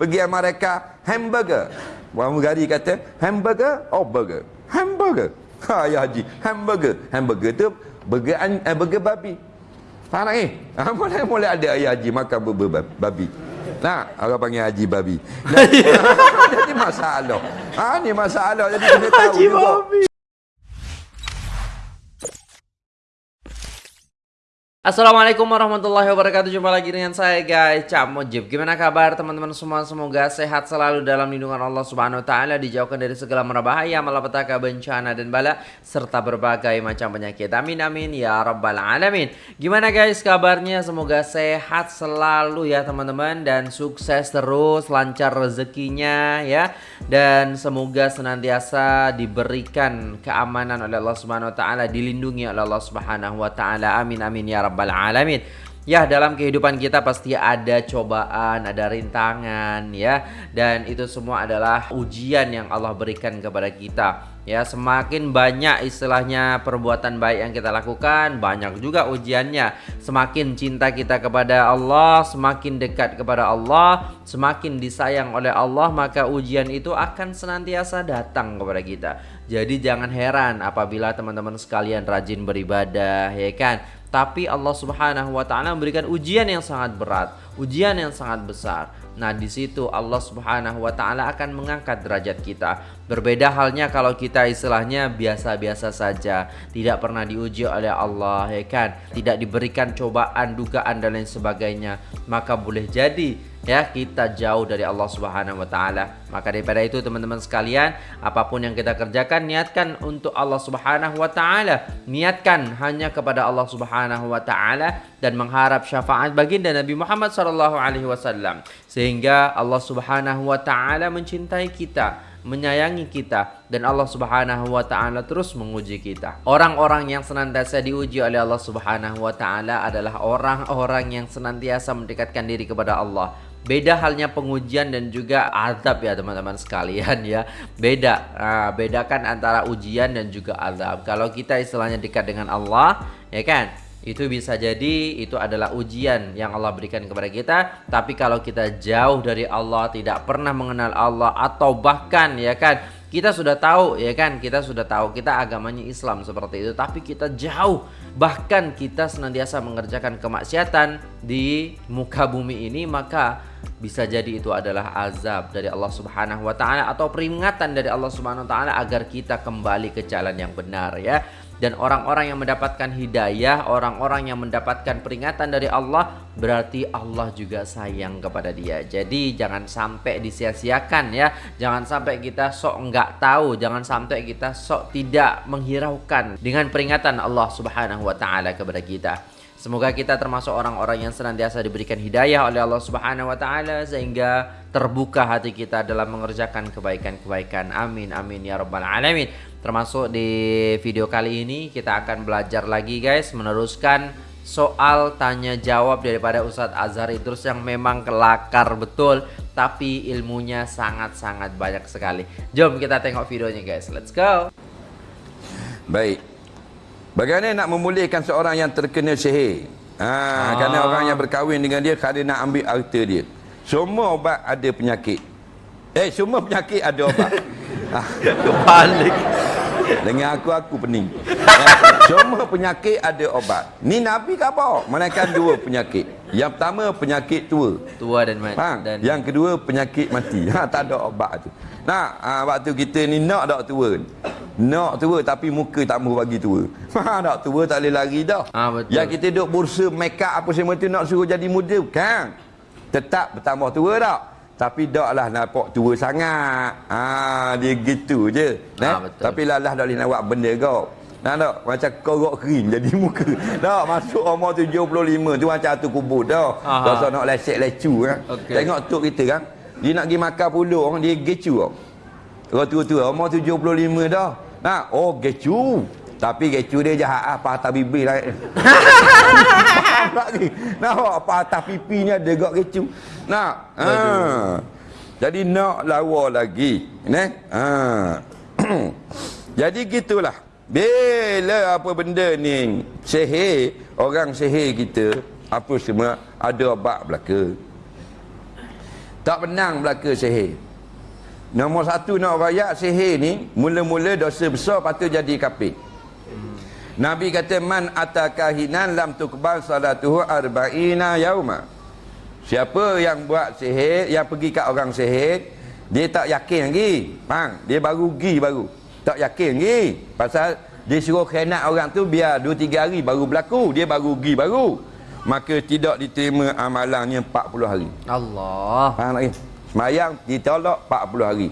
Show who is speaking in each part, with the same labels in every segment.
Speaker 1: pergi Amerika, hamburger. Pramugari kata, hamburger or burger? Hamburger. Ha, ya Haji, hamburger. Hamburger tu burger, an, eh, burger babi. Faham tak ni? Ha, boleh, boleh ada ya Haji makan burger babi. Nah, orang panggil Haji babi. Jadi masalah. Ha, ni masalah. Jadi kena tahu
Speaker 2: Haji
Speaker 1: juga.
Speaker 2: babi. Assalamualaikum warahmatullahi wabarakatuh. Jumpa lagi dengan saya guys. Cak Mojib Gimana kabar teman-teman semua? Semoga sehat selalu dalam lindungan Allah subhanahu wa ta'ala Dijauhkan dari segala merbahaya Malapetaka, bencana dan bala Serta berbagai macam penyakit. Amin amin ya rabbal alamin. Gimana guys kabarnya? Semoga sehat selalu ya teman-teman Dan sukses terus Lancar rezekinya ya. Dan semoga senantiasa diberikan keamanan oleh Allah subhanahu wa ta'ala Dilindungi oleh Allah subhanahu wa ta'ala. Amin amin ya rabbal alamin. Ya dalam kehidupan kita pasti ada cobaan, ada rintangan ya. Dan itu semua adalah ujian yang Allah berikan kepada kita. Ya semakin banyak istilahnya perbuatan baik yang kita lakukan Banyak juga ujiannya. Semakin cinta kita kepada Allah Semakin dekat kepada Allah Semakin disayang oleh Allah Maka ujian itu akan senantiasa datang kepada kita. Jadi jangan heran apabila teman-teman sekalian rajin beribadah ya kan tapi Allah Subhanahu wa taala memberikan ujian yang sangat berat, ujian yang sangat besar. Nah, di situ Allah Subhanahu wa taala akan mengangkat derajat kita. Berbeda halnya kalau kita istilahnya biasa-biasa saja, tidak pernah diuji oleh Allah, ya kan? Tidak diberikan cobaan, dugaan dan lain sebagainya, maka boleh jadi ya kita jauh dari Allah Subhanahu wa taala. Maka daripada itu teman-teman sekalian, apa pun yang kita kerjakan niatkan untuk Allah Subhanahu wa taala. Niatkan hanya kepada Allah Subhanahu wa taala dan mengharap syafaat baginda Nabi Muhammad sallallahu alaihi wasallam sehingga Allah Subhanahu wa taala mencintai kita menyayangi kita dan Allah Subhanahu wa taala terus menguji kita. Orang-orang yang senantiasa diuji oleh Allah Subhanahu wa taala adalah orang-orang yang senantiasa mendekatkan diri kepada Allah. Beda halnya pengujian dan juga azab ya teman-teman sekalian ya. Beda. Nah, bedakan antara ujian dan juga azab. Kalau kita istilahnya dekat dengan Allah, ya kan? Itu bisa jadi itu adalah ujian yang Allah berikan kepada kita. Tapi kalau kita jauh dari Allah, tidak pernah mengenal Allah atau bahkan ya kan, kita sudah tahu ya kan, kita sudah tahu kita agamanya Islam seperti itu, tapi kita jauh bahkan kita senantiasa mengerjakan kemaksiatan di muka bumi ini maka bisa jadi itu adalah azab dari Allah Subhanahu wa taala atau peringatan dari Allah Subhanahu wa taala agar kita kembali ke jalan yang benar ya. Dan orang-orang yang mendapatkan hidayah, orang-orang yang mendapatkan peringatan dari Allah, berarti Allah juga sayang kepada dia. Jadi jangan sampai disia-siakan ya. Jangan sampai kita sok enggak tahu, jangan sampai kita sok tidak menghiraukan dengan peringatan Allah Subhanahu wa taala kepada kita. Semoga kita termasuk orang-orang yang senantiasa diberikan hidayah oleh Allah Subhanahu wa taala sehingga terbuka hati kita dalam mengerjakan kebaikan-kebaikan. Amin amin ya rabbal alamin. Termasuk di video kali ini kita akan belajar lagi guys meneruskan soal tanya jawab daripada Ustadz Azhar Idrus yang memang kelakar betul tapi ilmunya sangat-sangat banyak sekali. Jom kita tengok videonya guys. Let's go.
Speaker 1: Baik. Bagaimana nak memulihkan seorang yang terkena sihir? Ha,
Speaker 2: Ah.
Speaker 1: kerana orang yang berkahwin dengan dia kerana nak ambil harta dia. Semua obat ada penyakit. Eh, semua penyakit ada obat. ha,
Speaker 2: Kebalik.
Speaker 1: dengan aku aku pening. Eh, semua penyakit ada obat. Ni Nabi khabar menaikkan dua penyakit. Yang pertama penyakit tua.
Speaker 2: Tua dan mati.
Speaker 1: Ha,
Speaker 2: dan
Speaker 1: yang kedua penyakit mati. Ha, tak ada obat tu. Nah, ha, waktu kita ni nak tak tua. Nak tua tapi muka tak mahu bagi tua. Ha, nak tua tak boleh lari dah.
Speaker 2: Ah, betul.
Speaker 1: Yang kita duk bursa make up apa semua tu nak suruh jadi muda kan. Tetap bertambah tua tak. Tapi taklah nampak tua sangat. Ha, dia gitu je.
Speaker 2: Ah,
Speaker 1: Nah,
Speaker 2: betul.
Speaker 1: tapi lalah tak boleh nak buat benda kau. Nah, tak? Macam korok kering jadi muka. Tak, masuk umur 75 tu macam tu kubur dah. Tak usah nak lecek lecu kan.
Speaker 2: Okey.
Speaker 1: Tengok tok kita kan. Dia nak pergi makan pulung, dia gecu. Orang tua-tua, umur 75 dah. Nah, oh gecu. Tapi gecu dia jahat apa atas bibir lah. Tak ni. Nah, apa atas pipinya dia gak gecu. Nah, ha. Jadi nak lawa lagi. Nah, ha. Jadi gitulah. Bila apa benda ni sihir, orang sihir kita apa semua ada obat belaka. Tak menang belaka sihir. Nombor satu nak rayak sihir ni, mula-mula dosa besar patut jadi kafir. Nabi kata man atakahinan lam tukbal salatuhu arba'ina yauma. Siapa yang buat sihir, yang pergi kat orang sihir, dia tak yakin lagi. Faham? Dia baru pergi baru. Tak yakin lagi. Pasal dia suruh khianat orang tu biar 2 3 hari baru berlaku, dia baru pergi baru. Maka tidak diterima amalannya 40 hari.
Speaker 2: Allah.
Speaker 1: Faham lagi? Semayang ditolak 40 hari.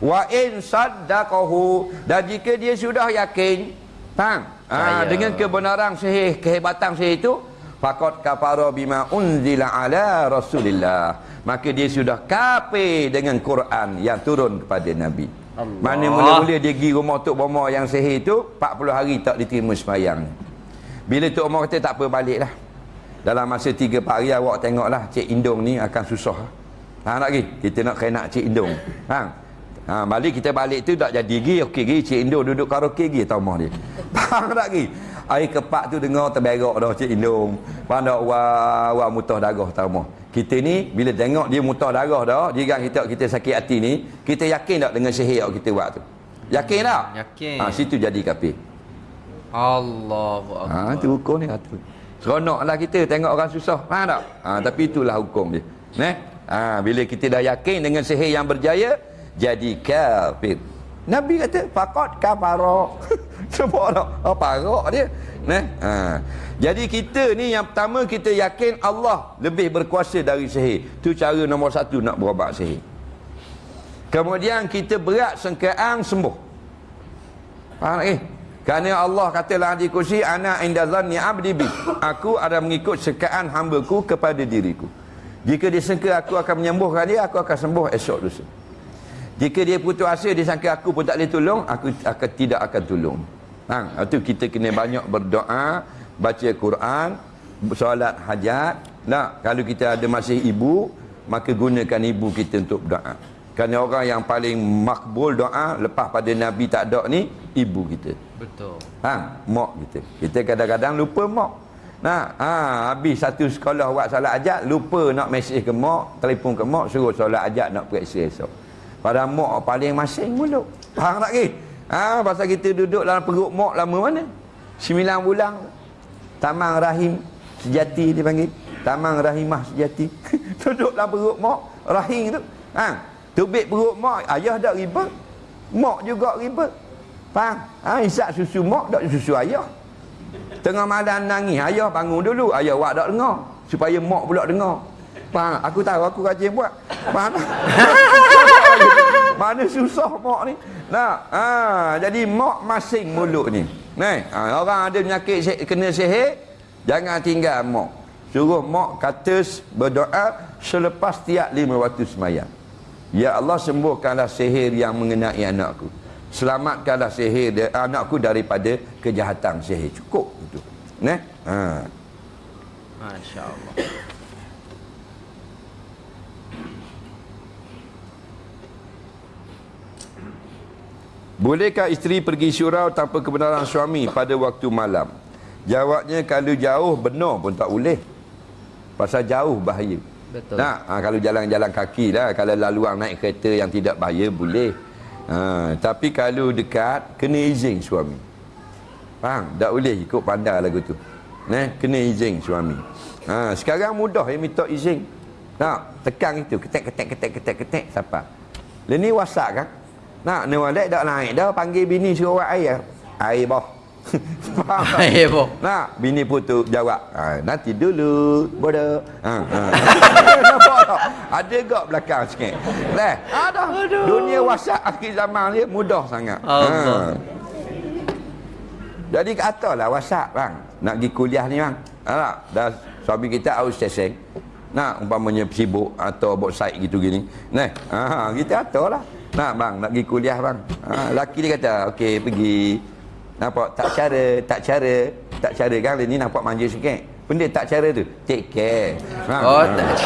Speaker 1: Wa in saddaqahu dan jika dia sudah yakin, faham? Ha, dengan kebenaran sihir, kehebatan sihir itu, faqad kafara bima unzila ala Rasulillah. Maka dia sudah kafir dengan Quran yang turun kepada Nabi.
Speaker 2: Allah.
Speaker 1: Mana mula-mula dia pergi rumah Tok Bomo yang sihir itu, 40 hari tak diterima semayang. Bila Tok Bomo kata tak apa baliklah. Dalam masa 3 4 hari awak tengoklah Cik Indong ni akan susah. Faham tak lagi? Kita nak kena Cik Indong. Faham? Ha, balik kita balik tu tak jadi lagi. Okey lagi Cik Indong duduk karaoke lagi tau mah dia. Faham tak lagi? Air kepak tu dengar terberak dah Cik Indong. Faham tak? Wah, wah mutah darah tau mah. Kita ni bila tengok dia mutah darah dah, dia kan kita kita sakit hati ni, kita yakin tak dengan sihir yang kita buat tu? Yakin tak?
Speaker 2: Yakin.
Speaker 1: Ha, situ jadi kafir.
Speaker 2: Allahu
Speaker 1: Ha,
Speaker 2: Akbar.
Speaker 1: tu hukum ni kata. Seronoklah kita tengok orang susah. Faham tak? Ha, tapi itulah hukum dia. Neh? Ha, bila kita dah yakin dengan sihir yang berjaya, jadi kafir. Nabi kata, faqad kafara. Semua tak? Oh, parak dia. Neh? Ha. Jadi kita ni yang pertama kita yakin Allah lebih berkuasa dari sihir. Tu cara nombor satu nak berobat sihir. Kemudian kita berat sengkeang sembuh. Faham tak? Eh? Kerana Allah katalah di kursi ana inda zanni abdi bi. Aku ada mengikut sekaan hamba-Ku kepada diriku. Jika dia sangka aku akan menyembuhkan dia, aku akan sembuh esok lusa. Jika dia putus asa, dia sangka aku pun tak boleh tolong, aku akan tidak akan tolong. Ha, itu kita kena banyak berdoa, baca Quran, solat hajat. Nah, kalau kita ada masih ibu, maka gunakan ibu kita untuk berdoa. Kerana orang yang paling makbul doa lepas pada Nabi tak ada ni, ibu kita.
Speaker 2: Betul.
Speaker 1: Ha, mak kita. Kita kadang-kadang lupa mak. Nah, ha, habis satu sekolah buat solat ajak, lupa nak mesej ke mak, telefon ke mak, suruh solat ajak nak periksa esok. Padahal mak paling masing mulut. Faham tak ke? Ha, pasal kita duduk dalam perut mak lama mana? Sembilan bulan. Tamang rahim sejati dia panggil. Tamang rahimah sejati. duduk dalam perut mak, rahim tu. Ha, tubik perut mak, ayah dak ribet. Mak juga ribet. Faham? Ha, isap susu mak, dak susu ayah. Tengah malam nangis, ayah bangun dulu, ayah awak tak dengar. Supaya mak pula dengar. Faham? Aku tahu aku rajin buat. Faham? tak? Mana susah mak ni. Nah, ha, jadi mak masing mulut ni. Nah, ha, orang ada penyakit kena sihir, jangan tinggal mak. Suruh mak kata berdoa selepas tiap lima waktu semayang. Ya Allah sembuhkanlah sihir yang mengenai anakku. Selamatkanlah sihir dia, anakku daripada kejahatan sihir. Cukup itu. Nah, ha.
Speaker 2: Masya Allah.
Speaker 1: Bolehkah isteri pergi surau tanpa kebenaran suami pada waktu malam? Jawabnya kalau jauh benar pun tak boleh. Pasal jauh bahaya.
Speaker 2: Betul.
Speaker 1: Nah, ha, kalau jalan-jalan kaki lah, kalau laluan naik kereta yang tidak bahaya boleh. Ha, tapi kalau dekat kena izin suami. Faham? Tak boleh ikut pandai lagu tu. Nah, kena izin suami. Ha, sekarang mudah ya minta izin. Nak tekan itu, ketek ketek ketek ketek ketek siapa? Lah ni WhatsApp kan? Nak ni walek dak naik dah panggil bini suruh buat air. Air boh. Faham tak? Bini pun tu jawab. Ha, nanti dulu. Bodoh. Ha, ha. Nampak tak? Ada gak belakang sikit. Leh, ada. Dunia WhatsApp akhir zaman ni mudah sangat.
Speaker 2: Allah.
Speaker 1: Ha. Jadi ke atas lah WhatsApp bang. Nak pergi kuliah ni bang. Ha, tak? dah suami kita out station. Nak umpamanya sibuk atau buat site gitu gini. Nah, ha, kita atas lah. Nak bang, nak pergi kuliah bang. Ha, laki dia kata, okey pergi. Nampak tak cara, tak cara, tak cara kan ni nampak manja sikit. Benda tak cara tu, take care. Ha,
Speaker 2: Oh,
Speaker 1: ha.
Speaker 2: tak.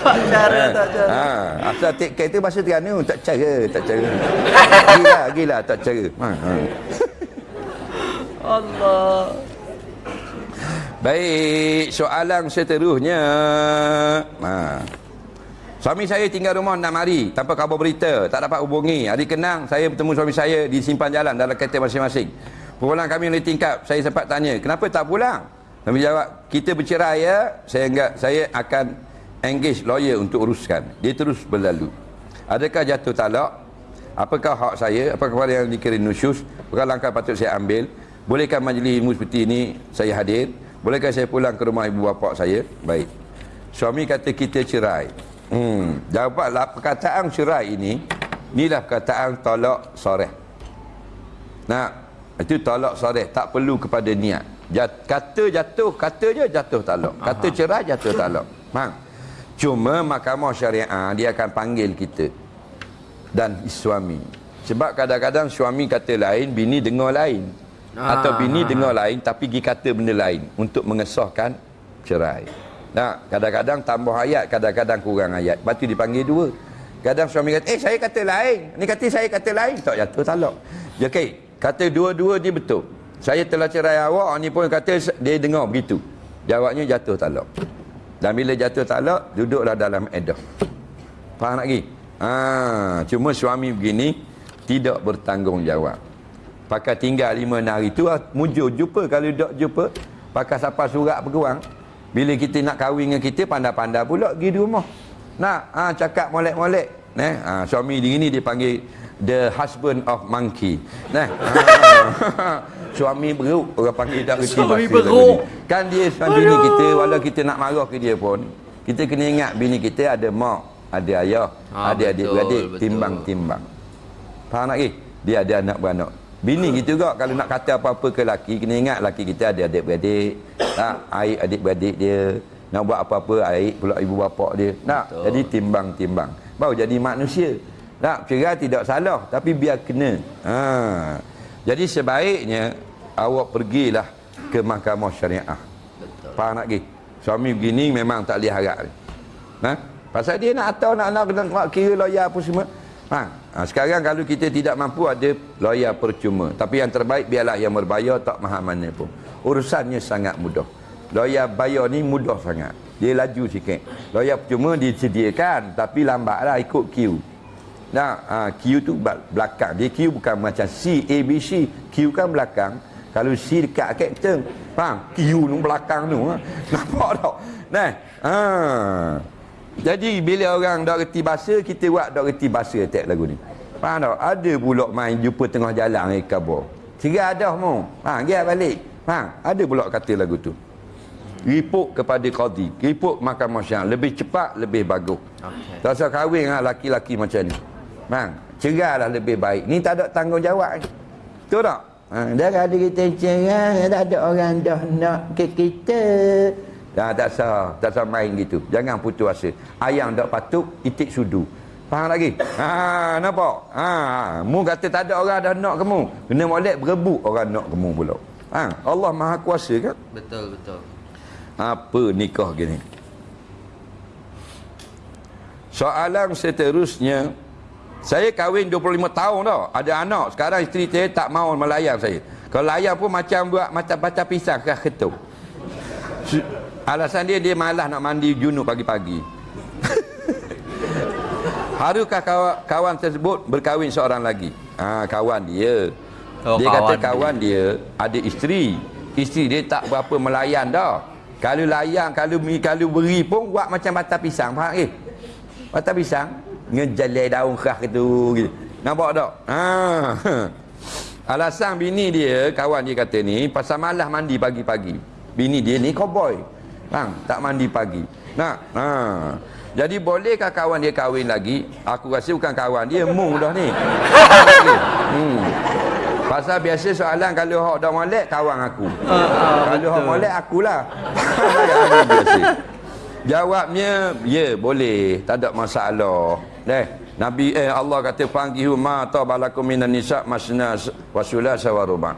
Speaker 2: tak cara, tak cara.
Speaker 1: Ha, asal take care tu bahasa Terengganu, tak cara, tak cara. Gila, gila, tak cara. Ha, ha.
Speaker 2: Allah.
Speaker 1: Baik, soalan seterusnya. Ha. Suami saya tinggal rumah 6 hari tanpa khabar berita, tak dapat hubungi. Hari kenang saya bertemu suami saya di simpan jalan dalam kereta masing-masing. Pulang kami oleh tingkap, saya sempat tanya, kenapa tak pulang? Kami jawab, kita bercerai ya, saya enggak, saya akan engage lawyer untuk uruskan. Dia terus berlalu. Adakah jatuh talak? Apakah hak saya? Apakah perkara yang dikira nusyus? Apakah langkah patut saya ambil? Bolehkah majlis ilmu seperti ini saya hadir? Bolehkah saya pulang ke rumah ibu bapa saya? Baik. Suami kata kita cerai. Hmm, jawablah perkataan cerai ini, inilah perkataan tolak soreh. Nah, itu tolak soreh, tak perlu kepada niat. Jat, kata jatuh, kata je jatuh talak. Kata cerai jatuh talak. Faham? Cuma mahkamah syariah dia akan panggil kita dan suami. Sebab kadang-kadang suami kata lain, bini dengar lain. Atau bini dengar lain tapi pergi kata benda lain untuk mengesahkan cerai. Nah, kadang-kadang tambah ayat, kadang-kadang kurang ayat. Lepas tu dipanggil dua. Kadang suami kata, eh saya kata lain. Ni kata saya kata lain. Tak jatuh talak. Ya, okay. Kata dua-dua dia betul. Saya telah cerai awak, ni pun kata dia dengar begitu. Jawabnya jatuh talak. Dan bila jatuh talak, duduklah dalam edah. Faham lagi? Ha, cuma suami begini, tidak bertanggungjawab. Pakai tinggal lima hari tu, ah, mujur jumpa. Kalau tak jumpa, pakai siapa surat peguang. Bila kita nak kahwin dengan kita, pandai-pandai pula pergi di rumah. Nak, ha, cakap molek-molek. Nah, ha, suami dia ni dia panggil the husband of monkey. Nah, ha, suami beruk orang panggil tak reti
Speaker 2: Suami beruk.
Speaker 1: Kan dia suami bini kita, walau kita nak marah ke dia pun, kita kena ingat bini kita ada mak, ada ayah,
Speaker 2: Ha,
Speaker 1: ada
Speaker 2: betul,
Speaker 1: adik-beradik,
Speaker 2: betul.
Speaker 1: timbang-timbang. Faham tak lagi? Dia ada anak beranak. Bini kita juga kalau nak kata apa-apa ke laki, kena ingat laki kita ada adik-beradik. Tak, aib adik-beradik dia. Nak buat apa-apa, aib pula ibu bapa dia. Tak,
Speaker 2: Betul.
Speaker 1: jadi timbang-timbang. Baru jadi manusia. Tak, cerai tidak salah, tapi biar kena. Ha. Jadi sebaiknya awak pergilah ke mahkamah syariah.
Speaker 2: Betul.
Speaker 1: Faham tak lagi? Suami begini memang tak boleh harap. Ha? Pasal dia nak atau nak nak, nak, nak kira lawyer apa semua. Ha? ha? Sekarang kalau kita tidak mampu ada lawyer percuma. Tapi yang terbaik biarlah yang berbayar tak mahal mana pun. Urusannya sangat mudah. Lawyer bayar ni mudah sangat. Dia laju sikit. Lawyer percuma disediakan tapi lambatlah ikut queue. Nah, ha, Q tu bel- belakang. Dia Q bukan macam C, A, B, C. Q kan belakang. Kalau C dekat kapten. Faham? Q tu belakang tu. Ha? Nampak tak? Nah, ha. Jadi bila orang tak reti bahasa, kita buat tak reti bahasa attack lagu ni. Faham tak? Ada pula main jumpa tengah jalan dengan kabur. Cerai dah mu. Ha, dia balik. Faham? Ada pula kata lagu tu. Report kepada qadi. Report mahkamah syariah. Lebih cepat, lebih bagus.
Speaker 2: Okey.
Speaker 1: Tak usah kahwin dengan laki-laki macam ni. Bang, cerailah lebih baik. Ni tak ada tanggungjawab. Betul tak? Ha, dah ada kita cerai, tak ada orang dah nak ke kita. Dah tak sah, tak sah main gitu. Jangan putus asa. Ayang tak patut, itik sudu. Faham lagi? Ha, nampak? Ha, mu kata tak ada orang dah nak kamu. Kena molek berebut orang nak kamu pula. Ha, Allah Maha Kuasa kan?
Speaker 2: Betul, betul.
Speaker 1: Apa nikah gini? Soalan seterusnya Saya kahwin 25 tahun tau Ada anak Sekarang isteri saya tak mau melayan saya Kalau layan pun macam buat Macam baca pisang kah ketuk Alasan dia dia malas nak mandi junub pagi-pagi Harukah kawan, kawan tersebut berkahwin seorang lagi? Ha, kawan dia.
Speaker 2: Oh,
Speaker 1: dia
Speaker 2: kawan
Speaker 1: kata
Speaker 2: dia.
Speaker 1: kawan dia ada isteri. Isteri dia tak berapa melayan dah. Kalau layan, kalau kalau beri pun buat macam batang pisang. Faham eh? Batang pisang ngejalai daun kerah gitu. gitu. Nampak tak? Ha. Alasan bini dia, kawan dia kata ni, pasal malas mandi pagi-pagi. Bini dia ni cowboy. Bang, tak mandi pagi. Nak? Ha. Jadi bolehkah kawan dia kahwin lagi? Aku rasa bukan kawan dia, mung dah ni. hmm. Pasal biasa soalan kalau hak dah molek kawan aku. kalau hak molek akulah. Biasa. Jawabnya, ya boleh, tak ada masalah. Deh, Nabi eh Allah kata fangihu ma tabalakum minan nisa masna wasula sawaruba.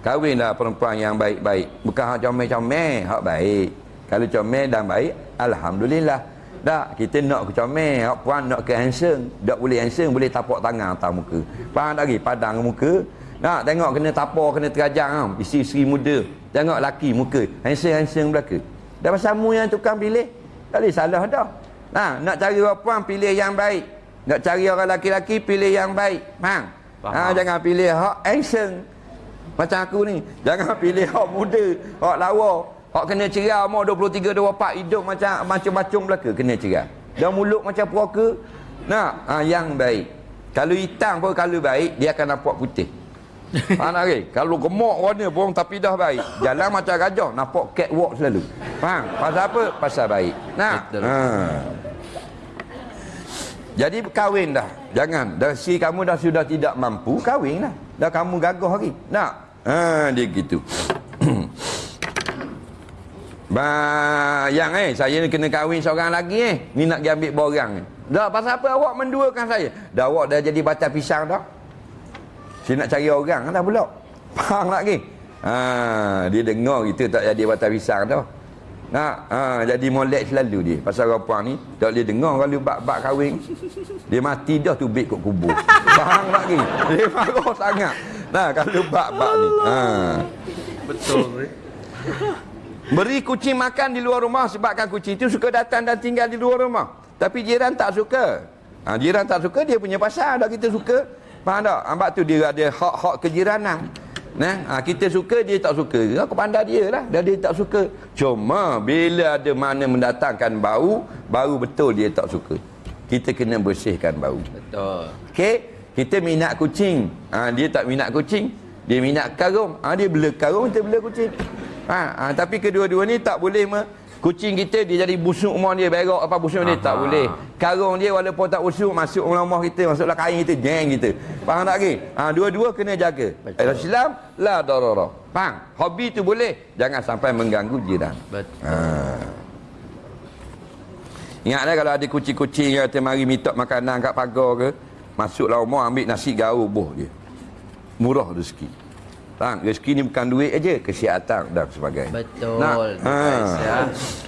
Speaker 1: Kahwinlah perempuan yang baik-baik. Bukan hak comel-comel, hak baik. Kalau comel dan baik, alhamdulillah. Tak, kita nak ke comel, hak puan nak ke handsome. Tak boleh handsome, boleh tapak tangan atas muka. Faham tak lagi? Padang muka. Nak tengok kena tapar, kena terajang tau. Isteri-isteri muda. Tengok laki muka. Handsome-handsome belaka. Dah pasal mu yang tukang pilih. Tak boleh salah dah. Nah, nak cari orang puan pilih yang baik. Nak cari orang laki-laki pilih yang baik. Faham?
Speaker 2: Faham.
Speaker 1: Ha, jangan pilih hak handsome. Macam aku ni. Jangan pilih hak muda, hak lawa. Hak kena cerai umur 23 24 hidup macam macam-macam belaka kena cerai. Dan mulut macam puaka. Nak ha, yang baik. Kalau hitam pun kalau baik dia akan nampak putih. Faham tak ke? Kalau gemuk warna pun tapi dah baik. Jalan macam gajah, nampak catwalk selalu. Faham? Pasal apa? Pasal baik. Nah. Ha. Jadi kahwin dah. Jangan. Dah si kamu dah sudah tidak mampu, kahwin dah. Dah kamu gagah lagi. Nak? Ha, dia gitu. Ba, yang eh, saya ni kena kahwin seorang lagi eh. Ni nak pergi ambil borang ni. Dah, pasal apa awak menduakan saya? Dah awak dah jadi batang pisang dah. Saya nak cari orang dah pula. Tak ke? Ha, dia dengar kita tak jadi batang pisang dah. Nak, ha, jadi molek selalu dia. Pasal puan ni, tak boleh dengar kalau bak-bak kahwin. Dia mati dah tu beg kat kubur. Tak ke? Dia marah sangat. Nah, kalau bak-bak ni. Ha.
Speaker 2: Betul.
Speaker 1: Beri kucing makan di luar rumah sebabkan kucing itu suka datang dan tinggal di luar rumah. Tapi jiran tak suka. Ha, jiran tak suka dia punya pasal dah kita suka. Faham tak? Ambak tu dia ada hak-hak kejiranan. Nah, ha, kita suka dia tak suka. Aku pandai dia lah. Dan dia tak suka. Cuma bila ada mana mendatangkan bau, baru betul dia tak suka. Kita kena bersihkan bau.
Speaker 2: Betul.
Speaker 1: Okey, kita minat kucing. Ha, dia tak minat kucing. Dia minat karung. Ha, dia bela karung, kita bela kucing. Ha, ha, tapi kedua-dua ni tak boleh me, kucing kita dia jadi busuk rumah dia berak apa busuk dia tak boleh. Karung dia walaupun tak busuk masuk rumah rumah kita, masuklah kain kita, jeng kita. Faham tak lagi? Ha, dua-dua kena jaga.
Speaker 2: Betul.
Speaker 1: Islam la darara. Faham? Hobi tu boleh, jangan sampai mengganggu jiran.
Speaker 2: Betul.
Speaker 1: Ha. Ingatlah kalau ada kucing-kucing yang kata mari minta makanan kat pagar ke, masuklah rumah ambil nasi gaul buh dia. Murah rezeki. Faham? Rezeki ni bukan duit aja, kesihatan dan sebagainya.
Speaker 2: Betul. Guys, ya.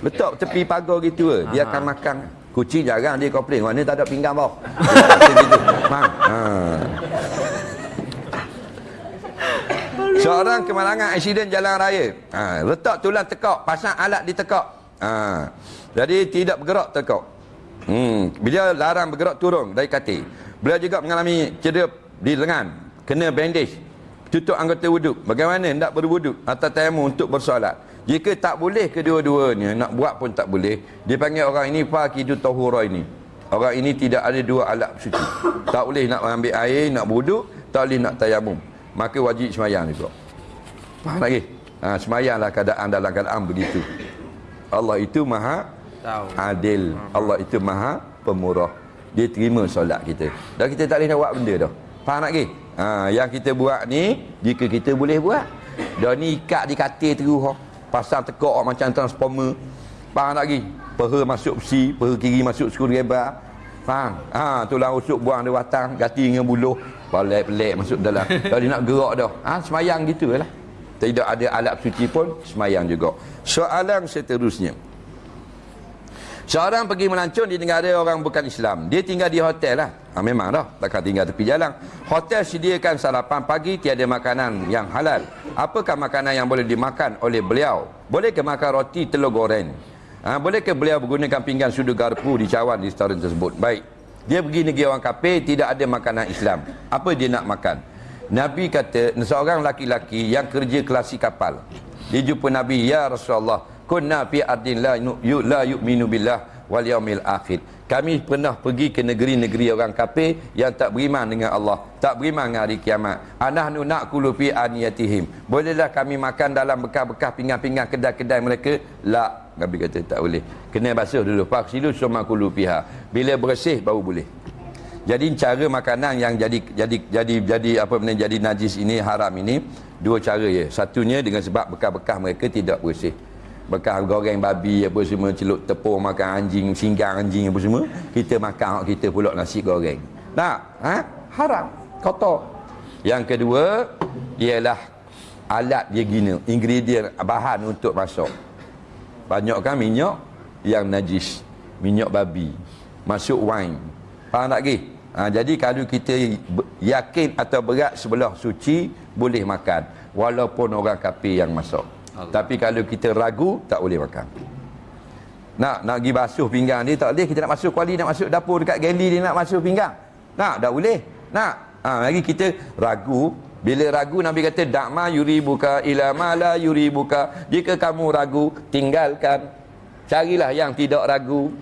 Speaker 1: Letak tepi pagar gitu ke, dia
Speaker 2: Aha.
Speaker 1: akan makan. Kucing jarang dia komplain, mana tak ada pinggang. Macam gitu. Ha. Seorang kemalangan aksiden jalan raya. Ha, letak tulang tekak, pasang alat di tekak. Ha, jadi tidak bergerak tekak. Hmm, bila larang bergerak turun dari katil. Beliau juga mengalami cedera di lengan, kena bandage. Tutup anggota wuduk. Bagaimana nak berwuduk atau tayamum untuk bersolat? Jika tak boleh kedua-duanya, nak buat pun tak boleh. Dia panggil orang ini fakidu tahura ini. Orang ini tidak ada dua alat suci. Tak boleh nak ambil air, nak berwuduk, tak boleh nak tayamum. Maka wajib semayang juga. Faham lagi? Ha, semayanglah keadaan dalam keadaan begitu. Allah itu maha adil. Allah itu maha pemurah. Dia terima solat kita. Dan kita tak boleh nak buat benda dah. Faham tak ke? Ha, yang kita buat ni, jika kita boleh buat. Dah ni ikat di katil terus. ha. Pasang tekak macam transformer. Faham tak ke? Peha masuk besi, peha kiri masuk screwdriver. Faham? Ha, tulang rusuk buang dia watang, ganti dengan buluh. Pelik-pelik masuk dalam. Dah nak gerak dah. Ha, semayang gitu lah. Tidak ada alat suci pun, semayang juga. Soalan seterusnya. Seorang pergi melancong di negara orang bukan Islam. Dia tinggal di hotel lah. Ha, memang dah. Takkan tinggal tepi jalan. Hotel sediakan sarapan pagi tiada makanan yang halal. Apakah makanan yang boleh dimakan oleh beliau? Bolehkah makan roti telur goreng? Ha, bolehkah beliau menggunakan pinggan sudu garpu di cawan di restoran tersebut? Baik. Dia pergi negeri orang kafir, tidak ada makanan Islam. Apa dia nak makan? Nabi kata, seorang laki-laki yang kerja kelasi kapal. Dia jumpa Nabi, Ya Rasulullah, kunna fi ardin la, yu, yu- la yu'minu billah wal yaumil akhir. Kami pernah pergi ke negeri-negeri orang kafir yang tak beriman dengan Allah, tak beriman dengan hari kiamat. Anahnu naqulu fi aniyatihim. Bolehlah kami makan dalam bekas-bekas pinggan-pinggan kedai-kedai mereka? La. Nabi kata tak boleh. Kena basuh dulu. Faksilu summa kulu fiha. Bila bersih baru boleh. Jadi cara makanan yang jadi jadi jadi jadi apa benda jadi najis ini haram ini dua cara ya. Satunya dengan sebab bekas-bekas mereka tidak bersih. Bekas goreng babi apa semua celup tepung makan anjing, singgang anjing apa semua, kita makan kita pula nasi goreng. Tak? Ha? Haram. Kotor. Yang kedua ialah alat dia guna, ingredient bahan untuk masak. Banyak kan minyak yang najis. Minyak babi. Masuk wine. Faham tak ke? Ha, jadi kalau kita yakin atau berat sebelah suci boleh makan walaupun orang kafir yang masuk. Tapi kalau kita ragu tak boleh makan. Nak nak pergi basuh pinggang dia tak boleh kita nak masuk kuali nak masuk dapur dekat galley dia nak masuk pinggang. Nak tak boleh. Nak. Ha, lagi kita ragu bila ragu Nabi kata dakma yuribuka ila ma la yuribuka. Jika kamu ragu tinggalkan. Carilah yang tidak ragu.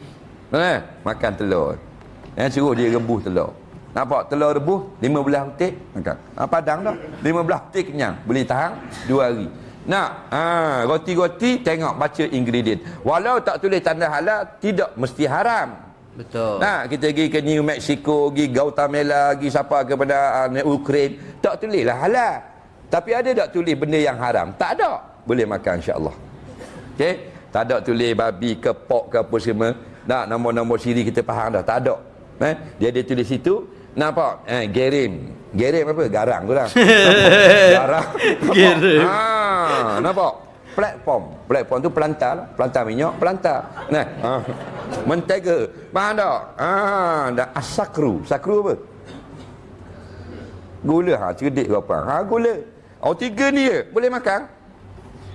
Speaker 1: Eh, makan telur. Eh, suruh dia rebus telur. Nampak telur rebus 15 butir makan. Ha, padang dah. 15 butir kenyang. Boleh tahan 2 hari. Nak ha, roti-roti tengok baca ingredient. Walau tak tulis tanda halal tidak mesti haram.
Speaker 2: Betul.
Speaker 1: Nah, kita pergi ke New Mexico, pergi Guatemala, pergi siapa kepada uh, Ukraine, tak tulislah halal. Tapi ada tak tulis benda yang haram? Tak ada. Boleh makan insya-Allah. Okey? Tak ada tulis babi ke pork ke apa semua. Nak nombor-nombor siri kita faham dah. Tak ada. Eh? Dia ada tulis situ, nampak? Eh, gerim. Gerim apa? Garang tu lah. Garang.
Speaker 2: Gerim.
Speaker 1: Ha, nampak? Platform. Platform tu pelantar lah. Pelantar minyak, pelantar. Nah, ha. Mentega. Faham tak? Ha, dan asakru. Sakru apa? Gula. Ha, cerdik ke apa? Ha, gula. Oh, tiga ni je. Boleh makan?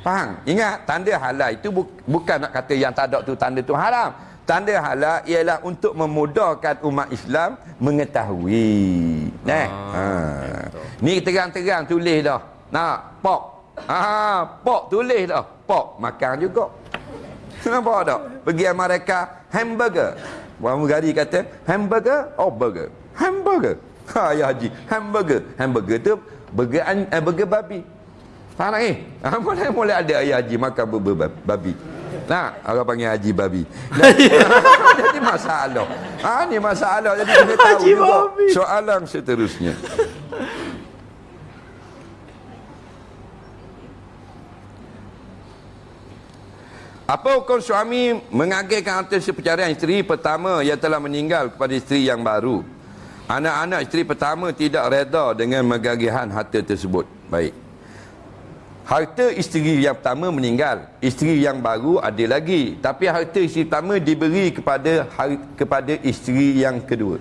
Speaker 1: Faham? Ingat, tanda halal itu bu bukan nak kata yang tak ada tu tanda tu haram. Tanda halal ialah untuk memudahkan umat Islam mengetahui. Nah. Ha. Ni terang-terang tulis dah. Nak pok. Ha, pok tulis dah. Pok makan juga. Nampak tak? Pergi Amerika hamburger. Orang Mugari kata hamburger oh burger. Hamburger. Ha ya haji, hamburger. Hamburger tu burger eh, burger babi. Faham tak ni? Ha, boleh boleh ada ayah haji makan burger bab- babi. Nah, orang panggil haji babi. Jadi, jadi masalah. Ha ni masalah jadi kena tahu
Speaker 2: Haji
Speaker 1: juga.
Speaker 2: babi.
Speaker 1: Soalan seterusnya. Apa hukum suami mengagihkan harta sepercarian isteri pertama yang telah meninggal kepada isteri yang baru? Anak-anak isteri pertama tidak reda dengan mengagihan harta tersebut. Baik. Harta isteri yang pertama meninggal, isteri yang baru ada lagi. Tapi harta isteri pertama diberi kepada kepada isteri yang kedua.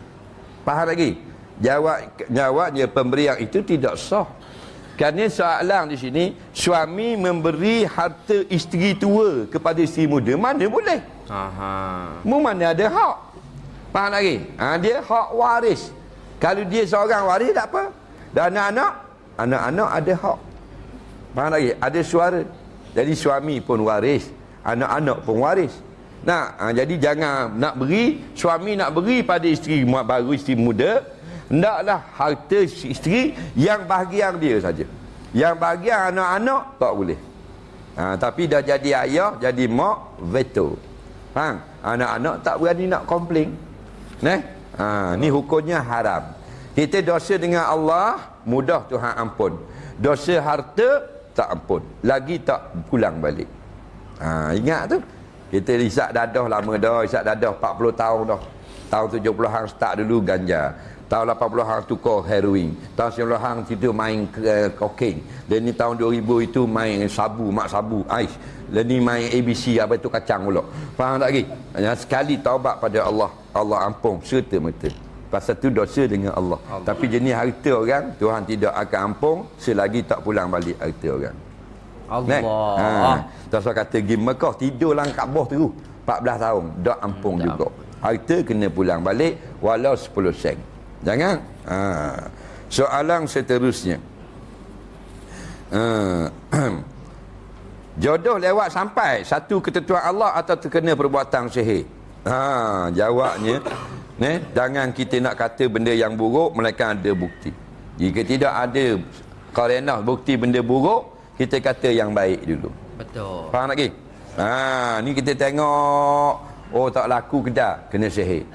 Speaker 1: Faham lagi? Jawab jawabnya pemberian itu tidak sah. Kerana soalan di sini, suami memberi harta isteri tua kepada isteri muda, mana boleh?
Speaker 2: Aha.
Speaker 1: Mu mana ada hak? Faham lagi? Ha, dia hak waris. Kalau dia seorang waris tak apa. Dan anak-anak, anak-anak ada hak. Faham lagi? Ada suara. Jadi suami pun waris, anak-anak pun waris. Nah, ha, jadi jangan nak beri, suami nak beri pada isteri baru isteri muda, hendaklah harta isteri yang bahagian dia saja. Yang bahagian anak-anak tak boleh. Ha, tapi dah jadi ayah, jadi mak, veto. Faham? Anak-anak tak berani nak komplain. Nah, ha, ni hukumnya haram. Kita dosa dengan Allah, mudah Tuhan ampun. Dosa harta, tak ampun. Lagi tak pulang balik. Ha, ingat tu. Kita isap dadah lama dah, isap dadah 40 tahun dah. Tahun 70-an start dulu ganja. Tahun 80-an tukar heroin. Tahun 90-an itu main uh, kokain. Dan ni tahun 2000 itu main sabu, mak sabu, ais. Dan ni main ABC, apa itu kacang pula. Faham tak lagi? Sekali taubat pada Allah, Allah ampun serta-merta. Pasal tu dosa dengan Allah.
Speaker 2: Allah.
Speaker 1: Tapi jenis harta orang, Tuhan tidak akan ampun selagi tak pulang balik harta orang.
Speaker 2: Allah.
Speaker 1: Ha. Tak kata pergi Mekah tidur lang Kaabah terus 14 tahun dak ampun
Speaker 2: Tak
Speaker 1: juga. Harta kena pulang balik walau 10 sen. Jangan. Ha. Soalan seterusnya. Ha. Jodoh lewat sampai satu ketentuan Allah atau terkena perbuatan sihir. Ha, jawabnya ne, jangan kita nak kata benda yang buruk melainkan ada bukti. Jika tidak ada karenah bukti benda buruk, kita kata yang baik dulu.
Speaker 2: Betul.
Speaker 1: Faham lagi? Ha, ni kita tengok oh tak laku kedah kena sihir.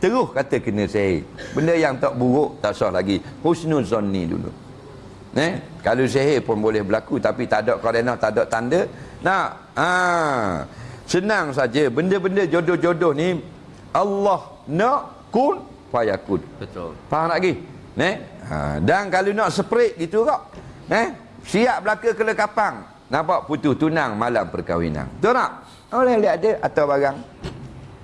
Speaker 1: Terus kata kena sihir. Benda yang tak buruk tak sah lagi. Husnul zanni dulu. Eh, kalau sihir pun boleh berlaku tapi tak ada karenah, tak ada tanda. Nak ha, senang saja benda-benda jodoh-jodoh ni Allah nak kun fayakun.
Speaker 2: Betul.
Speaker 1: Faham lagi? Ne? Ha, dan kalau nak spread gitu kok. Eh? Siap belaka kelekapang. Nampak putus tunang malam perkahwinan. Betul tak? Boleh lihat ada atau barang.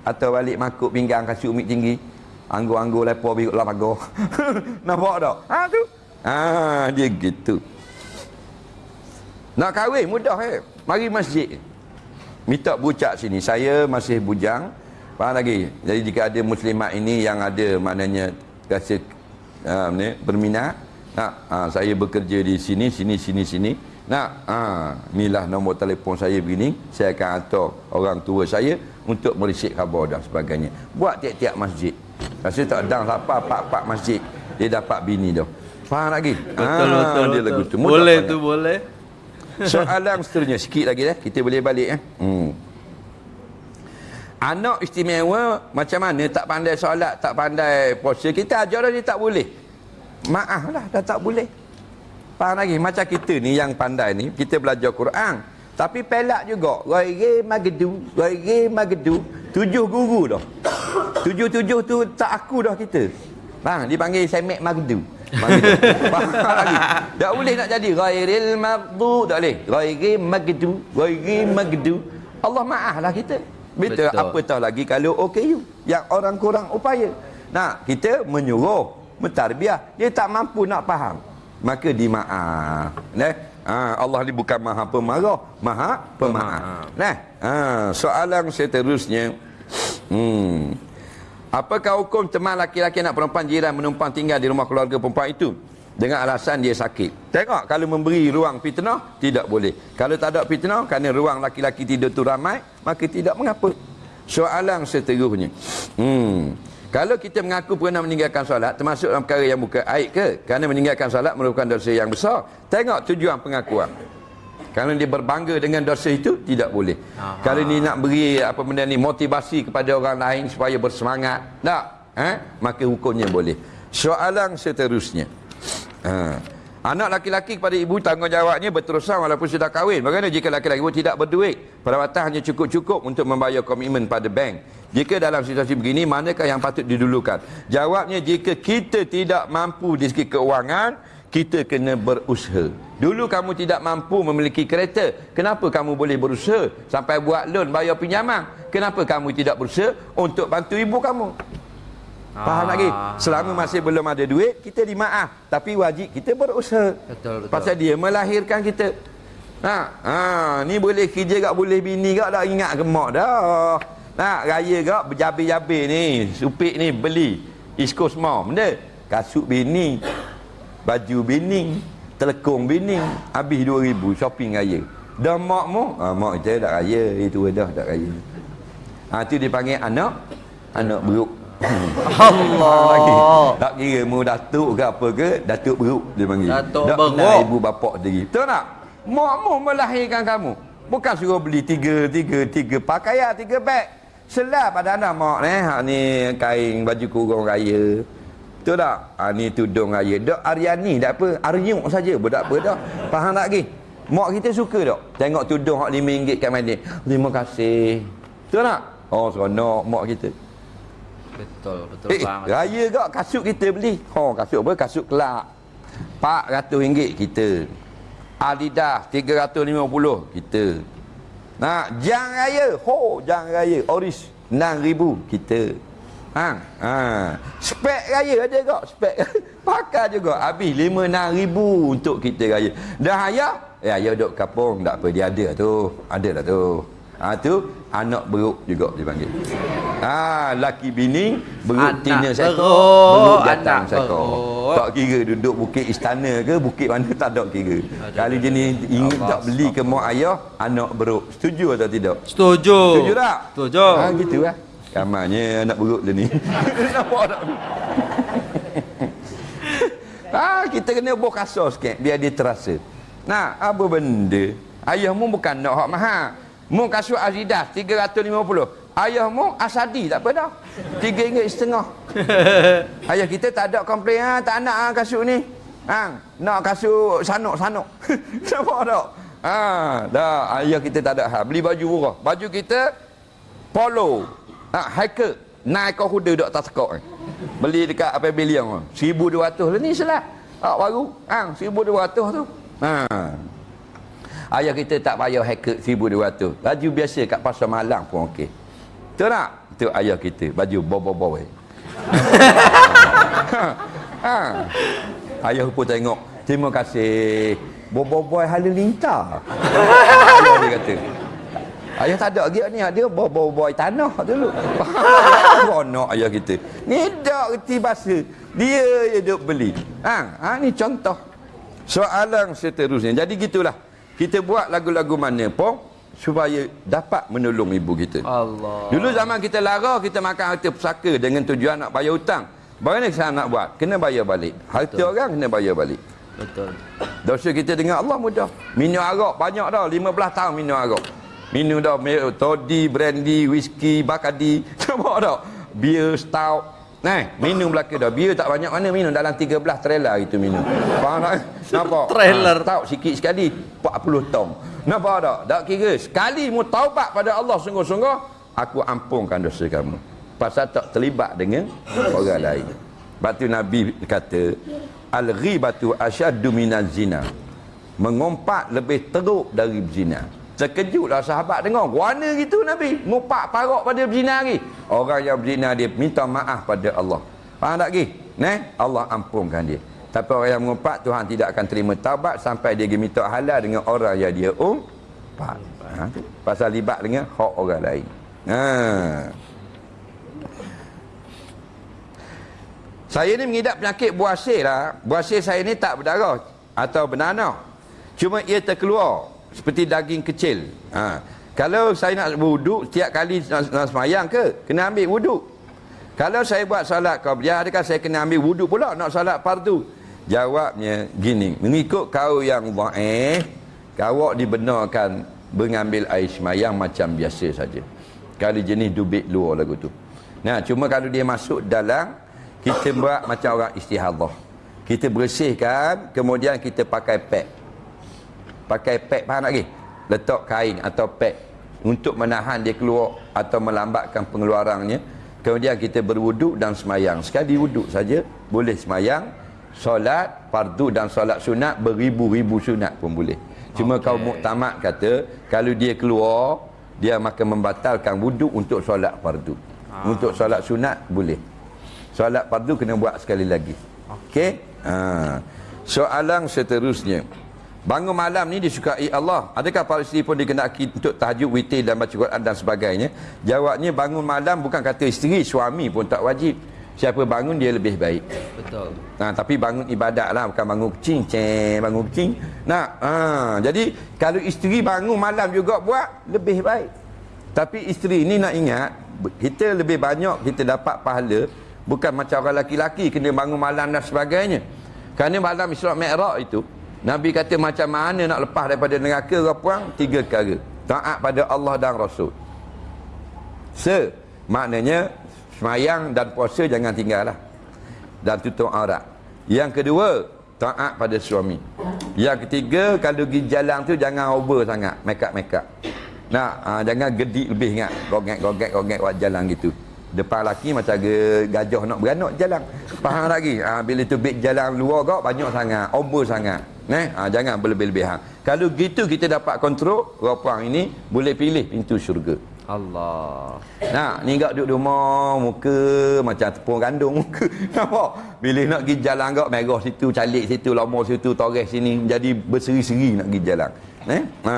Speaker 1: Atau balik makuk pinggang kasut umik tinggi. Anggur-anggur lepo biru lah pagar. Nampak tak? Ha tu. Ha dia gitu. Nak kahwin mudah eh. Mari masjid. Minta bucak sini. Saya masih bujang. Faham lagi? Jadi jika ada muslimat ini yang ada maknanya rasa uh, ni, berminat. Nak, uh, saya bekerja di sini, sini, sini, sini. Nak, uh, inilah nombor telefon saya begini. Saya akan hantar orang tua saya untuk merisik khabar dan sebagainya. Buat tiap-tiap masjid. Rasa tak dang apa pak-pak masjid. Dia dapat bini dah. Faham lagi?
Speaker 2: Betul,
Speaker 1: Ah,
Speaker 2: betul,
Speaker 1: dia
Speaker 2: betul.
Speaker 1: lagu tu. Mudah
Speaker 2: Boleh tu, boleh.
Speaker 1: Soalan seterusnya sikit lagi eh. Kita boleh balik eh. Hmm. Anak istimewa macam mana tak pandai solat, tak pandai puasa. Kita ajar dia tak boleh. Maaf lah dah tak boleh. Faham lagi? Macam kita ni yang pandai ni, kita belajar Quran. Tapi pelak juga. Ghairi magedu, ghairi magedu. Tujuh guru dah. Tujuh-tujuh tu tak aku dah kita. Faham? Dipanggil semek magedu. Lagi? Tak boleh nak jadi ghairil maghdu, tak boleh. Ghairi magedu, ghairi magedu. Allah maaf lah kita. Betul.
Speaker 2: Betul.
Speaker 1: Apatah lagi kalau OKU yang orang kurang upaya. Nah, kita menyuruh, mentarbiah. Dia tak mampu nak faham. Maka dimaaf. Nah, ha, Allah ni bukan maha pemarah, maha pemaaf. Nah, ha, soalan seterusnya. Hmm. Apakah hukum teman laki-laki anak perempuan jiran menumpang tinggal di rumah keluarga perempuan itu? Dengan alasan dia sakit. Tengok kalau memberi ruang fitnah, tidak boleh. Kalau tak ada fitnah, kerana ruang laki-laki tidur tu ramai, maka tidak mengapa. Soalan seterusnya. Hmm. Kalau kita mengaku pernah meninggalkan solat, termasuk dalam perkara yang bukan aib ke? Kerana meninggalkan solat merupakan dosa yang besar. Tengok tujuan pengakuan. Kalau dia berbangga dengan dosa itu tidak boleh.
Speaker 2: Aha.
Speaker 1: Kalau ni nak beri apa benda ni motivasi kepada orang lain supaya bersemangat, tak? Ha? Maka hukumnya boleh. Soalan seterusnya. Ha. Anak laki-laki kepada ibu tanggungjawabnya berterusan walaupun sudah kahwin. Bagaimana jika laki-laki ibu tidak berduit? Perawatan hanya cukup-cukup untuk membayar komitmen pada bank. Jika dalam situasi begini, manakah yang patut didulukan? Jawabnya, jika kita tidak mampu di segi keuangan, kita kena berusaha. Dulu kamu tidak mampu memiliki kereta, kenapa kamu boleh berusaha sampai buat loan bayar pinjaman? Kenapa kamu tidak berusaha untuk bantu ibu kamu? Faham
Speaker 2: Ah.
Speaker 1: lagi? Selama masih belum ada duit, kita dimaaf. Tapi wajib kita berusaha.
Speaker 2: Betul, betul.
Speaker 1: Pasal dia melahirkan kita. Ha, ha, ni boleh kerja gak boleh bini gak dah ingat ke mak dah. Nak raya gak berjabir-jabir ni, supik ni beli East Coast Mall benda. Kasut bini, baju bini, telekong bini, habis 2000 shopping raya. Dah mak mu, ha, mak kita dah raya, itu dah dah raya. Ha tu dipanggil anak anak beruk.
Speaker 2: Allah.
Speaker 1: Tak kira mu datuk ke apa ke, datuk beruk dia panggil.
Speaker 2: Datuk
Speaker 1: tak
Speaker 2: beruk.
Speaker 1: kenal ibu bapa sendiri. Betul tak? Mak mu melahirkan kamu. Bukan suruh beli tiga, tiga, tiga pakaian, tiga beg. Selap pada anak mak ni. Ha ni kain baju kurung raya. Betul tak? Ha ni tudung raya. Dok Aryani tak apa. Aryuk saja. Budak apa dah. Faham tak lagi? Mak kita suka tak? Tengok tudung hak RM5 kat mana. Terima kasih. Betul tak? Oh, seronok mak kita.
Speaker 2: Betul, betul
Speaker 1: Eh,
Speaker 2: banget.
Speaker 1: raya kak kasut kita beli. Oh, kasut apa? Kasut kelak. RM400 kita. Adidas RM350 kita. Nah, jang raya. Ho, jang raya. Oris RM6,000 kita. Ha, ha. Spek raya ada kak? Spek. Pakai juga. Habis RM5-6,000 untuk kita raya. Dah ayah? Eh, ayah duduk kapung. Tak apa, dia ada tu. Ada lah tu. Ha, tu anak beruk juga dipanggil. Ha, laki bini beruk
Speaker 2: Anak
Speaker 1: tina sekor,
Speaker 2: beruk,
Speaker 1: jatang sekor.
Speaker 2: beruk.
Speaker 1: Tak kira duduk bukit istana ke, bukit mana tak ada kira. Kalau jenis ingat tak beli ke mak ayah, anak beruk. Setuju atau tidak?
Speaker 2: Setuju.
Speaker 1: Setuju tak?
Speaker 2: Setuju.
Speaker 1: Ha, gitu lah. Ramanya anak beruk dia ni. Nampak tak? ha, kita kena buah kasar sikit biar dia terasa. Nah, apa benda? Ayahmu bukan nak hak mahal. Mu kasut Adidas 350. Ayahmu Asadi tak apa dah. Tiga ringgit setengah. Ayah kita tak ada komplain ha, tak nak ha, kasut ni. Ha, nak kasut sanuk-sanuk. Nampak tak? Ha, dah ayah kita tak ada hal. Beli baju murah. Baju kita polo. Ha, hiker. Naik kau kuda duk atas sekok ni. Beli dekat apa bilion tu. 1200 lah ni selat. Ha, baru. Ha, 1200 tu. Ha. Ayah kita tak payah hacker 1200. Baju biasa kat pasar malam pun okey. Betul tak? Itu ayah kita. Baju bobo-bobo. ha. Ayah pun tengok. Terima kasih. Boboiboy halilintar. Ayah dia kata. Ayah tak ada lagi ni dia boboiboy tanah dulu. Ronok ayah kita. Ni dak reti bahasa. Dia je duk beli. Ha, ha ni contoh. Soalan seterusnya. Jadi gitulah. Kita buat lagu-lagu mana pun supaya dapat menolong ibu kita.
Speaker 2: Allah.
Speaker 1: Dulu zaman kita lara kita makan harta pusaka dengan tujuan nak bayar hutang. Bagaimana kita nak buat? Kena bayar balik. Harta
Speaker 2: Betul.
Speaker 1: orang kena bayar balik.
Speaker 2: Betul.
Speaker 1: Dosa kita dengan Allah mudah. Minum arak banyak dah. 15 tahun minum arak. Minum dah toddy, brandy, whisky, bakadi. Nampak tak? Beer, stout. Nah, minum belaka dah. Beer tak banyak mana minum. Dalam 13 trailer itu minum. Faham tak? Nampak?
Speaker 2: Trailer.
Speaker 1: Ha, stout sikit sekali. 40 tong. Nampak tak? Tak kira. Sekali mu taubat pada Allah sungguh-sungguh. Aku ampunkan dosa kamu. Pasal tak terlibat dengan orang lain. Lepas tu Nabi kata, Al-ghibatu asyaddu minaz zina. Mengumpat lebih teruk dari zina. Terkejutlah sahabat dengar. Warna gitu Nabi. Ngumpat parok pada berzina lagi. Orang yang berzina dia minta maaf pada Allah. Faham tak lagi? Nah, Allah ampunkan dia. Tapi orang yang mengumpat Tuhan tidak akan terima taubat sampai dia minta halal dengan orang yang dia umpat. Ha. Pasal libat dengan hak orang lain. Ha. Saya ni mengidap penyakit buasir lah. Buasir saya ni tak berdarah atau bernanah. Cuma ia terkeluar seperti daging kecil. Ha. Kalau saya nak wuduk setiap kali nak, semayang ke, kena ambil wuduk. Kalau saya buat solat qabliyah, adakah saya kena ambil wuduk pula nak solat fardu? Jawabnya gini, mengikut kau yang dhaif, kau dibenarkan mengambil air semayang macam biasa saja. Kalau jenis dubik luar lagu tu. Nah, cuma kalau dia masuk dalam kita buat macam orang istihadah. Kita bersihkan, kemudian kita pakai pad. Pakai pad, faham tak lagi? Letak kain atau pad untuk menahan dia keluar atau melambatkan pengeluarannya. Kemudian kita berwuduk dan semayang. Sekali wuduk saja, boleh semayang. Solat, fardu dan solat sunat, beribu-ribu sunat pun boleh. Cuma okay.
Speaker 2: Okey.
Speaker 1: kau muktamad kata, kalau dia keluar, dia makan membatalkan wuduk untuk solat fardu.
Speaker 2: Ah.
Speaker 1: Untuk solat sunat, boleh. Solat fardu kena buat sekali lagi. Okey? Ha. Soalan seterusnya. Bangun malam ni disukai Allah. Adakah para isteri pun dikenaki untuk tahajud, witir dan baca Quran dan sebagainya? Jawabnya bangun malam bukan kata isteri, suami pun tak wajib. Siapa bangun dia lebih baik.
Speaker 2: Betul.
Speaker 1: Ha, tapi bangun ibadat lah bukan bangun kucing, ceng, bangun kucing. Nah, ha, jadi kalau isteri bangun malam juga buat lebih baik. Tapi isteri ni nak ingat kita lebih banyak kita dapat pahala bukan macam orang laki-laki kena bangun malam dan sebagainya. Kerana malam Isra Mi'raj itu Nabi kata macam mana nak lepas daripada neraka orang puang tiga perkara. Taat pada Allah dan Rasul. Se maknanya semayang dan puasa jangan tinggal lah. Dan tutup aurat. Yang kedua, taat pada suami. Yang ketiga, kalau pergi jalan tu jangan over sangat, make up make up. Nah, ha, jangan gedik lebih ingat. Gogek gogek gogek buat jalan gitu. Depan laki macam ge- gajah nak beranak jalan. Faham lagi? Ha, bila tu big jalan luar kau banyak sangat, over sangat. Nah, ha, jangan berlebih-lebihan. Kalau gitu kita dapat kontrol, orang ini boleh pilih pintu syurga.
Speaker 2: Allah.
Speaker 1: Nah, ni gak duduk rumah, muka macam tepung gandum muka. Nampak? Bila nak pergi jalan gak merah situ, calik situ, lama situ, toreh sini, jadi berseri-seri nak pergi jalan. Eh? Ha.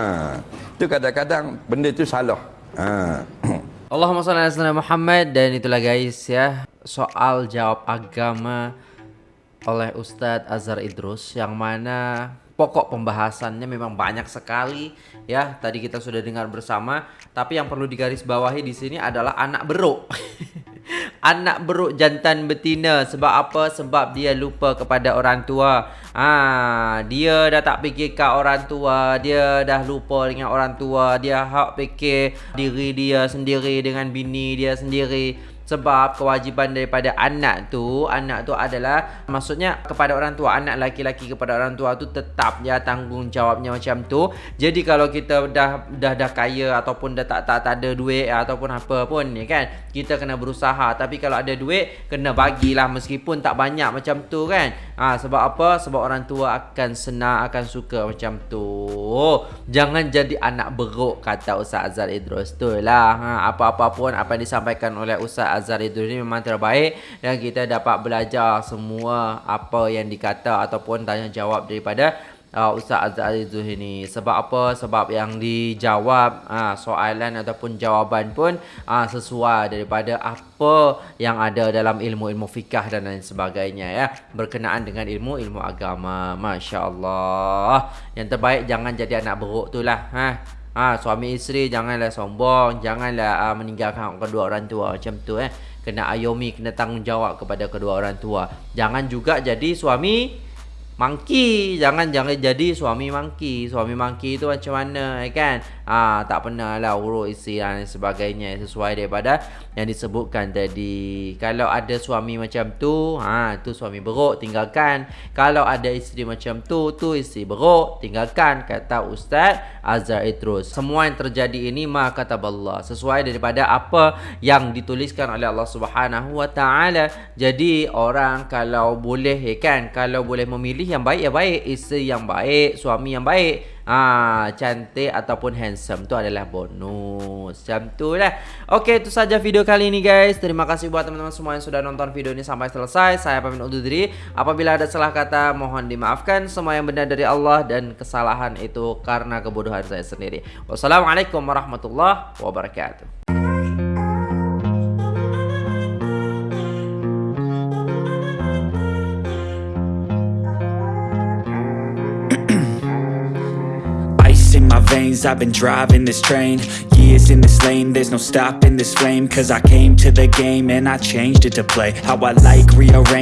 Speaker 1: Tu kadang-kadang benda tu salah. Ha.
Speaker 2: Allahumma salli ala Muhammad dan itulah guys ya soal jawab agama oleh Ustadz Azhar Idrus yang mana pokok pembahasannya memang banyak sekali ya. Tadi kita sudah dengar bersama tapi yang perlu digarisbawahi di sini adalah anak beruk. Anak beruk jantan betina. Sebab apa? Sebab dia lupa kepada orang tua. Ah dia dah tak fikirkan orang tua. Dia dah lupa dengan orang tua. Dia hak fikir diri dia sendiri dengan bini dia sendiri sebab kewajiban daripada anak tu Anak tu adalah Maksudnya kepada orang tua Anak laki-laki kepada orang tua tu Tetap dia tanggungjawabnya macam tu. Jadi kalau kita dah dah dah kaya Ataupun dah tak tak, tak ada duit Ataupun apa pun ni kan Kita kena berusaha. Tapi kalau ada duit Kena bagilah Meskipun tak banyak macam tu kan. Ha, Sebab apa? Sebab orang tua akan senang Akan suka macam tu. Jangan jadi anak beruk Kata Ustaz Azhar Idrus. Tu lah. Ha, Apa-apa pun Apa yang disampaikan oleh Ustaz Azhar itu ini memang terbaik dan kita dapat belajar semua apa yang dikata ataupun tanya jawab daripada uh, Ustaz Azhar itu ini. Sebab apa? Sebab yang dijawab uh, soalan ataupun jawapan pun uh, sesuai daripada apa yang ada dalam ilmu-ilmu fikah dan lain sebagainya ya. Berkenaan dengan ilmu-ilmu agama. Masya Allah. Yang terbaik jangan jadi anak beruk tu lah. Ha? Ha, suami isteri janganlah sombong, janganlah uh, meninggalkan kedua orang tua macam tu eh. Kena ayomi, kena tanggungjawab kepada kedua orang tua. Jangan juga jadi suami Monkey. Jangan jangan jadi suami monkey. Suami monkey tu macam mana eh, kan? Ah Tak pernah lah urut isi dan sebagainya. Sesuai daripada yang disebutkan tadi. Kalau ada suami macam tu ha, Tu suami beruk tinggalkan. Kalau ada isteri macam tu Tu isteri beruk tinggalkan Kata Ustaz Azhar Idrus. Semua yang terjadi ini Ma kata Allah Sesuai daripada apa yang dituliskan oleh Allah Subhanahu Wa Taala. Jadi orang kalau boleh eh, kan? Kalau boleh memilih pilih yang baik yang baik. Isteri yang baik suami yang baik. Ah cantik ataupun handsome. Tu adalah bonus. Macam tu lah. Ok itu saja video kali ini guys. Terima kasih buat teman-teman semua yang sudah nonton video ini sampai selesai. Saya pamit undur diri. Apabila ada salah kata mohon dimaafkan semua yang benar dari Allah dan kesalahan itu karena kebodohan saya sendiri. Wassalamualaikum warahmatullahi wabarakatuh
Speaker 3: I've been driving this train Years in this lane. There's no stopping this flame Cause I came to the game And I changed it to play. How I like rearrange